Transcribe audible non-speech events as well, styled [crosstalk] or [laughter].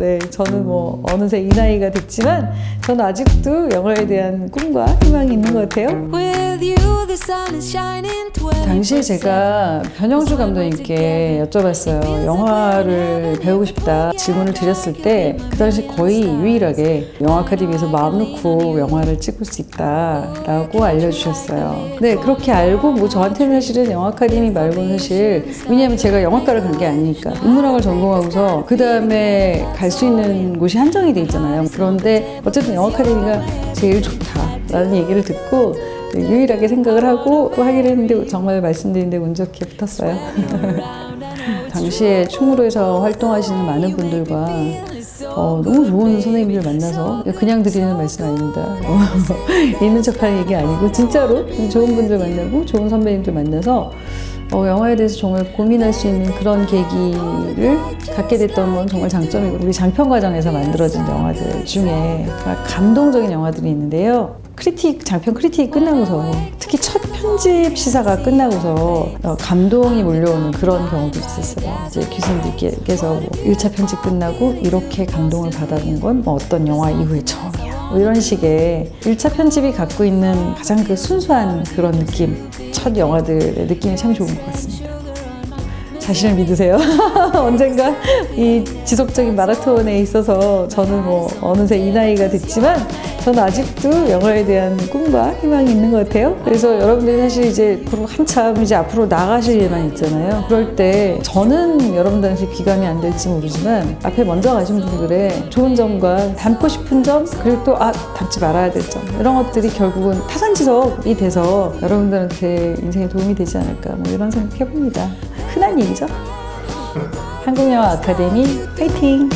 네, 저는 뭐 어느새 이 나이가 됐지만 저는 아직도 영화에 대한 꿈과 희망이 있는 것 같아요. With you, the sun is shining. 24 당시에 제가 변영주 감독님께 여쭤봤어요. 영화를 배우고 싶다 질문을 드렸을 때 그 당시 거의 유일하게 영화 아카데미에서 마음 놓고 영화를 찍을 수 있다라고 알려주셨어요. 네, 그렇게 알고 뭐 저한테는 사실은 영화 아카데미 말고는 사실 왜냐하면 제가 영화과를 간 게 아니니까 인문학을 전공하고서 그 다음에 갈수 있는 곳이 한정이 돼 있잖아요. 그런데 어쨌든 영화 아카데미가 제일 좋다라는 얘기를 듣고 유일하게 생각을 하고 하기로 했는데 정말 말씀드리는데 운 좋게 붙었어요. [laughs] 당시에 충무로에서 활동하시는 많은 분들과 어, 너무 좋은 선생님들 만나서 그냥 드리는 말씀 아닙니다. 어, [laughs] 있는 척하는 얘기 아니고 진짜로 좋은 분들 만나고 좋은 선배님들 만나서 어, 영화에 대해서 정말 고민할 수 있는 그런 계기를 갖게 됐던 건 정말 장점이고 우리 장편 과정에서 만들어진 영화들 중에 감동적인 영화들이 있는데요. 크리틱 장편 크리틱이 끝나고서 특히 첫 편집 시사가 끝나고서 어, 감동이 몰려오는 그런 경우도 있었어요. 이제 교수님들께서 뭐 1차 편집 끝나고 이렇게 감동을 받아본 건 뭐 어떤 영화 이후에 처음이야. 뭐 이런 식의 1차 편집이 갖고 있는 가장 그 순수한 그런 느낌, 첫 영화들의 느낌이 참 좋은 것 같습니다. 자신을 믿으세요. [laughs] 언젠가 이 지속적인 마라톤에 있어서 저는 뭐 어느새 이 나이가 됐지만 저는 아직도 영화에 대한 꿈과 희망이 있는 것 같아요. 그래서 여러분들이 사실 이제 한참 이제 앞으로 나가실 일만 있잖아요. 그럴 때 저는 여러분들한테 귀감이 안 될지 모르지만 앞에 먼저 가신 분들의 좋은 점과 담고 싶은 점 그리고 또 아 담지 말아야 될 점 이런 것들이 결국은 타산지석이 돼서 여러분들한테 인생에 도움이 되지 않을까 뭐 이런 생각 해봅니다. 흔한 일이죠. 한국영화 아카데미 파이팅!